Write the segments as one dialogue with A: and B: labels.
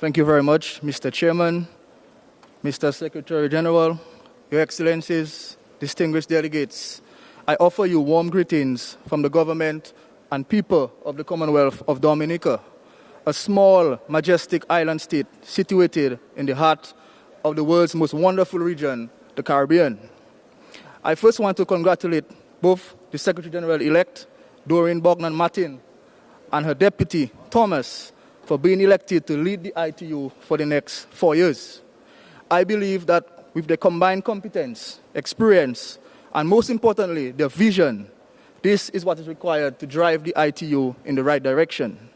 A: Thank you very much, Mr. Chairman, Mr. Secretary General, Your Excellencies, distinguished delegates. I offer you warm greetings from the government and people of the Commonwealth of Dominica, a small, majestic island state situated in the heart of the world's most wonderful region, the Caribbean. I first want to congratulate both the Secretary General elect, Doreen Bogdan Martin, and her deputy, Thomas, for being elected to lead the ITU for the next four years. I believe that with the combined competence, experience, and most importantly, the vision, this is what is required to drive the ITU in the right direction.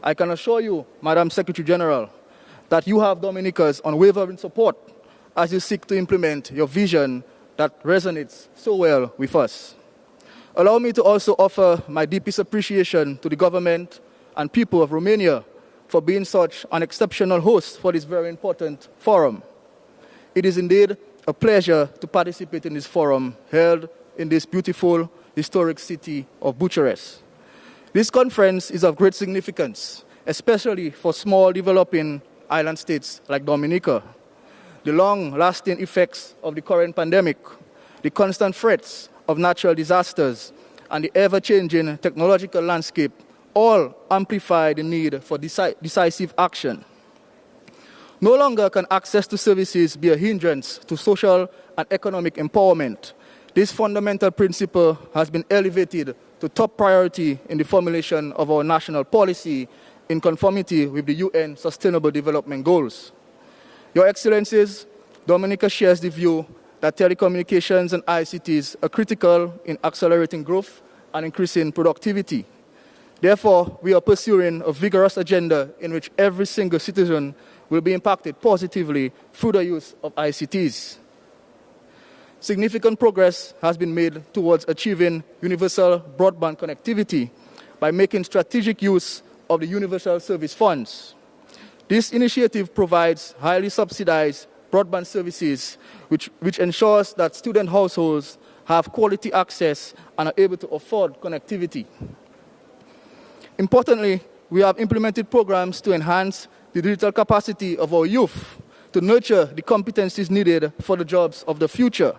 A: I can assure you, Madam Secretary General, that you have Dominica's unwavering support as you seek to implement your vision that resonates so well with us. Allow me to also offer my deepest appreciation to the government and people of Romania for being such an exceptional host for this very important forum. It is indeed a pleasure to participate in this forum held in this beautiful historic city of Bucharest. This conference is of great significance, especially for small developing island states like Dominica. The long-lasting effects of the current pandemic, the constant threats of natural disasters, and the ever-changing technological landscape all amplify the need for deci decisive action. No longer can access to services be a hindrance to social and economic empowerment. This fundamental principle has been elevated to top priority in the formulation of our national policy in conformity with the UN Sustainable Development Goals. Your Excellencies, Dominica shares the view that telecommunications and ICTs are critical in accelerating growth and increasing productivity. Therefore, we are pursuing a vigorous agenda in which every single citizen will be impacted positively through the use of ICTs. Significant progress has been made towards achieving universal broadband connectivity by making strategic use of the Universal Service Funds. This initiative provides highly subsidized broadband services which, which ensures that student households have quality access and are able to afford connectivity. Importantly, we have implemented programs to enhance the digital capacity of our youth to nurture the competencies needed for the jobs of the future.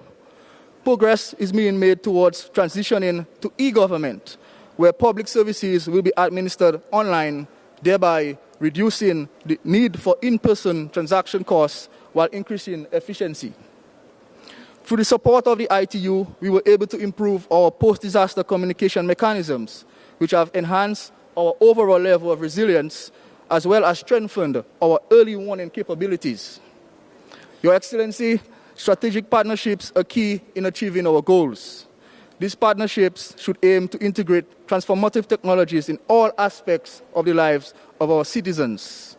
A: Progress is being made towards transitioning to e-government, where public services will be administered online, thereby reducing the need for in-person transaction costs while increasing efficiency. Through the support of the ITU, we were able to improve our post-disaster communication mechanisms, which have enhanced our overall level of resilience, as well as strengthened our early warning capabilities. Your Excellency, strategic partnerships are key in achieving our goals. These partnerships should aim to integrate transformative technologies in all aspects of the lives of our citizens,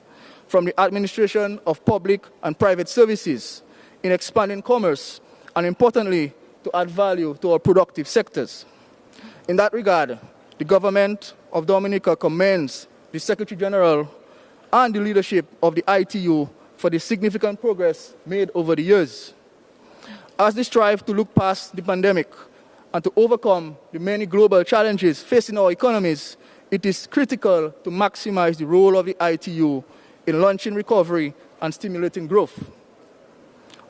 A: from the administration of public and private services, in expanding commerce, and importantly, to add value to our productive sectors. In that regard, the government of Dominica commends the Secretary General and the leadership of the ITU for the significant progress made over the years. As they strive to look past the pandemic and to overcome the many global challenges facing our economies, it is critical to maximize the role of the ITU in launching recovery and stimulating growth.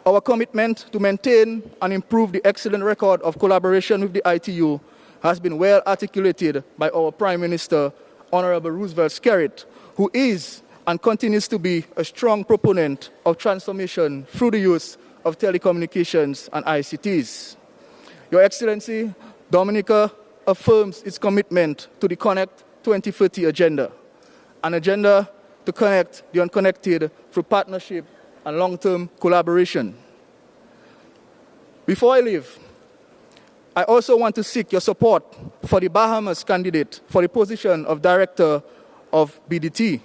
A: Our commitment to maintain and improve the excellent record of collaboration with the ITU has been well articulated by our Prime Minister, Honorable Roosevelt Skerrit, who is and continues to be a strong proponent of transformation through the use of telecommunications and ICTs. Your Excellency, Dominica affirms its commitment to the Connect 2030 agenda, an agenda to connect the unconnected through partnership and long-term collaboration. Before I leave, I also want to seek your support for the Bahamas candidate for the position of Director of BDT.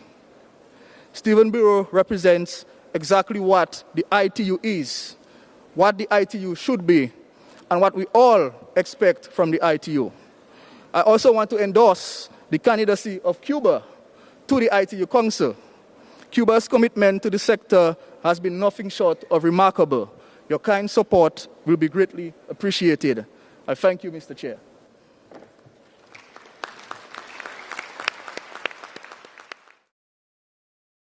A: Stephen Bereaux represents exactly what the ITU is, what the ITU should be, and what we all expect from the ITU. I also want to endorse the candidacy of Cuba to the ITU Council. Cuba's commitment to the sector has been nothing short of remarkable. Your kind support will be greatly appreciated. I thank you, Mr. Chair.